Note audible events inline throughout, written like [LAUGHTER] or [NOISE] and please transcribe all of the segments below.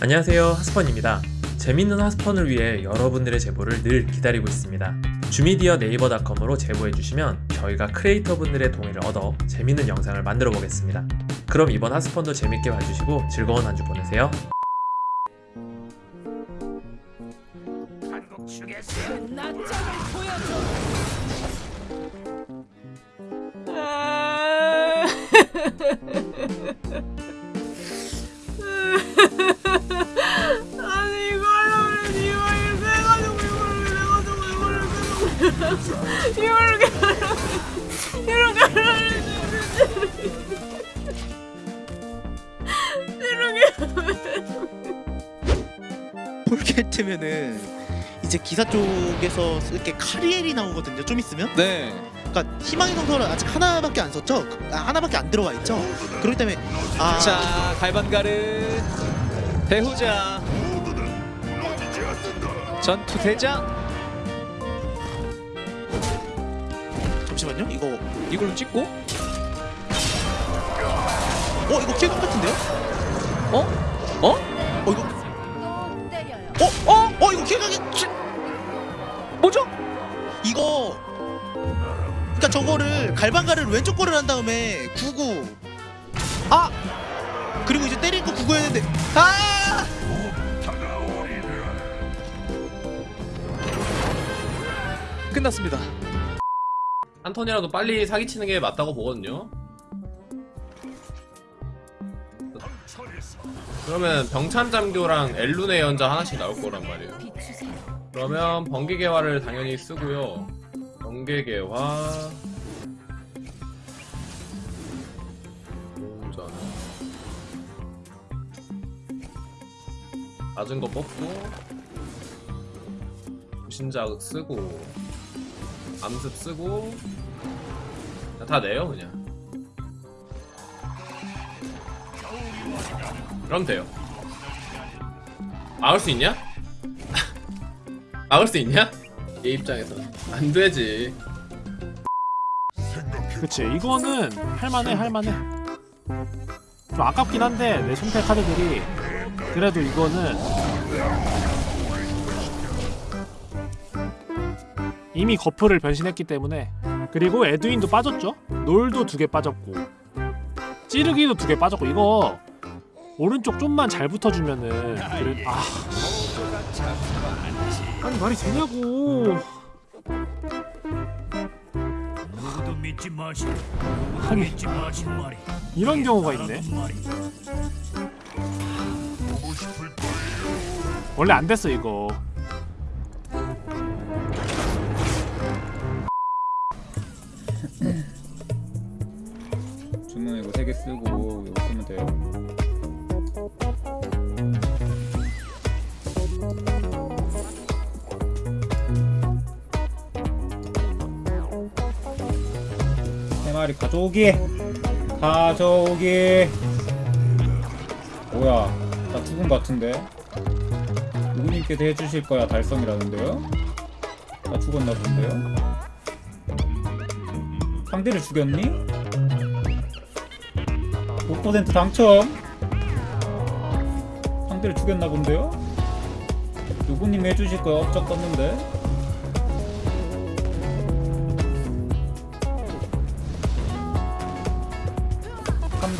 안녕하세요 하스펀입니다. 재밌는 하스펀을 위해 여러분들의 제보를 늘 기다리고 있습니다. 주미디어 네이버닷컴으로 제보해주시면 저희가 크리에이터분들의 동의를 얻어 재밌는 영상을 만들어 보겠습니다. 그럼 이번 하스펀도 재밌게 봐주시고 즐거운 한 주 보내세요. 나점을 보여 [LAUGHS] [LAUGHS] 폴게트면은 이제 기사 쪽에서 쓸 게 카리엘이 나오거든요. 좀 있으면. 네. 그러니까 희망의 성서는 아직 하나밖에 안 썼죠. 아, 하나밖에 안 들어가 있죠. 그렇기 때문에 아 자, 갈반가르 배후자 전투 대장 잠시만요. 이거 이걸로 찍고 어 이거 킬각 같은데요? 어? 어? 어 이거. 어? 어? 어 이거 킬각이 킬- 뭐죠? 이거 그러니까 저거를 갈방가를 왼쪽 거를 한 다음에 구구 아 그리고 이제 때릴 거 구구였는데 아 끝났습니다. 한 턴이라도 빨리 사기치는 게 맞다고 보거든요. 그러면 병찬잠교랑 엘룬의 연자 하나씩 나올 거란 말이에요. 그러면 번개개화를 당연히 쓰고요. 번개개화 오전 낮은 거 뽑고 부신자극 쓰고 암습 쓰고 다 내요 그냥 그럼 돼요. 막을 수 있냐? 막을 수 있냐? 얘 입장에서. 안 되지. 그치 이거는 할만해 할만해. 좀 아깝긴 한데 내 손패 카드들이. 그래도 이거는 이미 거프를 변신했기 때문에. 그리고 에드윈도 빠졌죠? 놀도 두 개 빠졌고. 찌르기도 두 개 빠졌고 이거 오른쪽 좀만 잘 붙어주면은 그래 아. 아니 말이 되냐고. 하긴 이런 경우가 있네. 원래 안 됐어 이거. 주문 이거 세개 쓰고 이거 쓰면 돼요. 세 마리 가져오기. 가져오기. 뭐야? 나 죽은 것 같은데. 누구님께서 해주실 거야 달성이라는데요? 나 죽었나 본데요? 상대를 죽였니? 5% 당첨 상대를 죽였나 본데요? 누구님 해주실 거야 업적 떴는데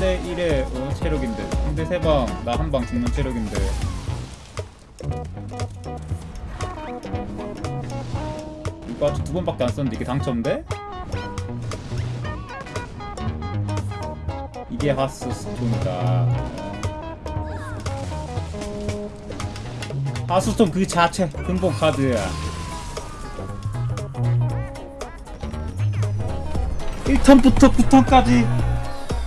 삼대 1의 어, 체력인데 상대 3방 나 한 방 죽는 체력인데 이거 아직 두 번밖에 안 썼는데 이게 당첨돼? 이게 하스스톤이다. 하스스톤 그 자체 근본 카드야. 1턴부터 9턴까지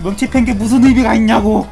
명치 팬게 무슨 의미가 있냐고.